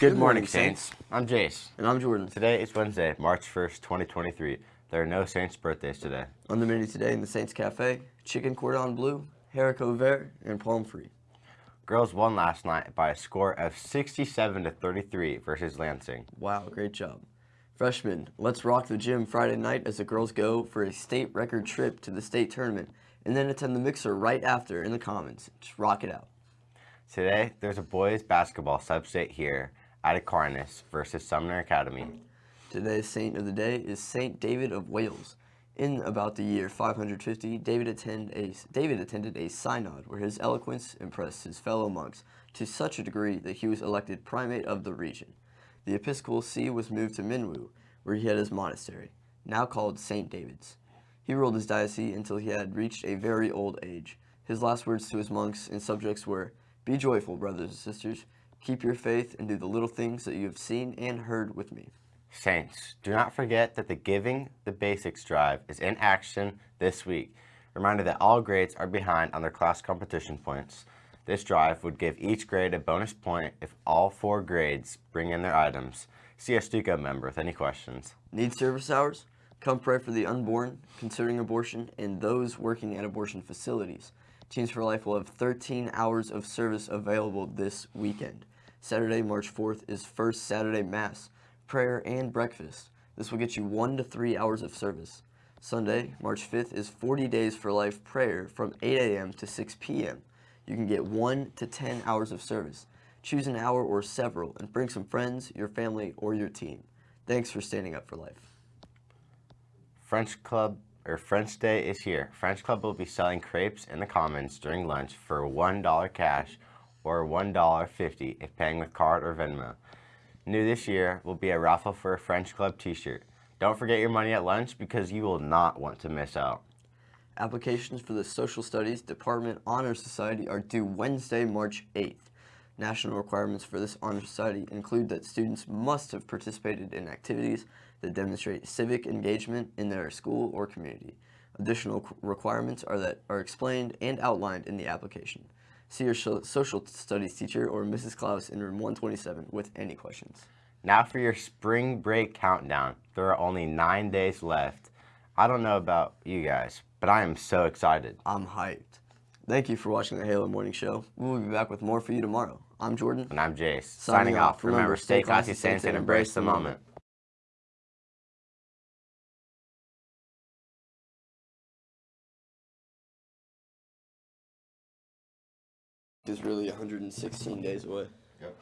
Good, morning, Saints. I'm Jace. And I'm Jordan. Today is Wednesday, March 1st, 2023. There are no Saints birthdays today. On the menu today in the Saints Cafe, chicken cordon bleu, haricot vert, and palm free. Girls won last night by a score of 67 to 33 versus Lansing. Wow, great job. Freshmen, let's rock the gym Friday night as the girls go for a state record trip to the state tournament and then attend the mixer right after in the Commons. Just rock it out. Today, there's a boys basketball sub-state here at Aquinas versus Sumner Academy. Today's saint of the day is Saint David of Wales. In about the year 550, David, attend a, David attended a synod where his eloquence impressed his fellow monks to such a degree that he was elected primate of the region. The episcopal see was moved to Mynyw, where he had his monastery, now called St. David's. He ruled his diocese until he had reached a very old age. His last words to his monks and subjects were, Be joyful, brothers and sisters. Keep your faith and do the little things that you have seen and heard with me. Saints, do not forget that the Giving the Basics Drive is in action this week. Reminder that all grades are behind on their class competition points. This drive would give each grade a bonus point if all four grades bring in their items. See a STUCO member with any questions. Need service hours? Come pray for the unborn, considering abortion, and those working at abortion facilities. Teens for Life will have 13 hours of service available this weekend. Saturday, March 4th is First Saturday Mass, prayer, and breakfast. This will get you one to three hours of service. Sunday, March 5th is 40 Days for Life prayer from 8 a.m. to 6 p.m. You can get one to 10 hours of service. Choose an hour or several and bring some friends, your family, or your team. Thanks for standing up for life. French Club or French Day is here. French Club will be selling crepes in the Commons during lunch for $1 cash or $1.50 if paying with card or Venmo. New this year will be a raffle for a French Club t-shirt. Don't forget your money at lunch because you will not want to miss out. Applications for the Social Studies Department Honor Society are due Wednesday, March 8th. National requirements for this honor society include that students must have participated in activities that demonstrate civic engagement in their school or community. Additional requirements are that are explained and outlined in the application. See your social studies teacher or Mrs. Klaus in room 127 with any questions. Now for your spring break countdown. There are only nine days left. I don't know about you guys, but I am so excited. I'm hyped. Thank you for watching the Halo Morning Show. We will be back with more for you tomorrow. I'm Jordan. And I'm Jace. Signing, Signing off. Remember, stay classy, saints, and embrace the moment. is really 116 days away. Yep.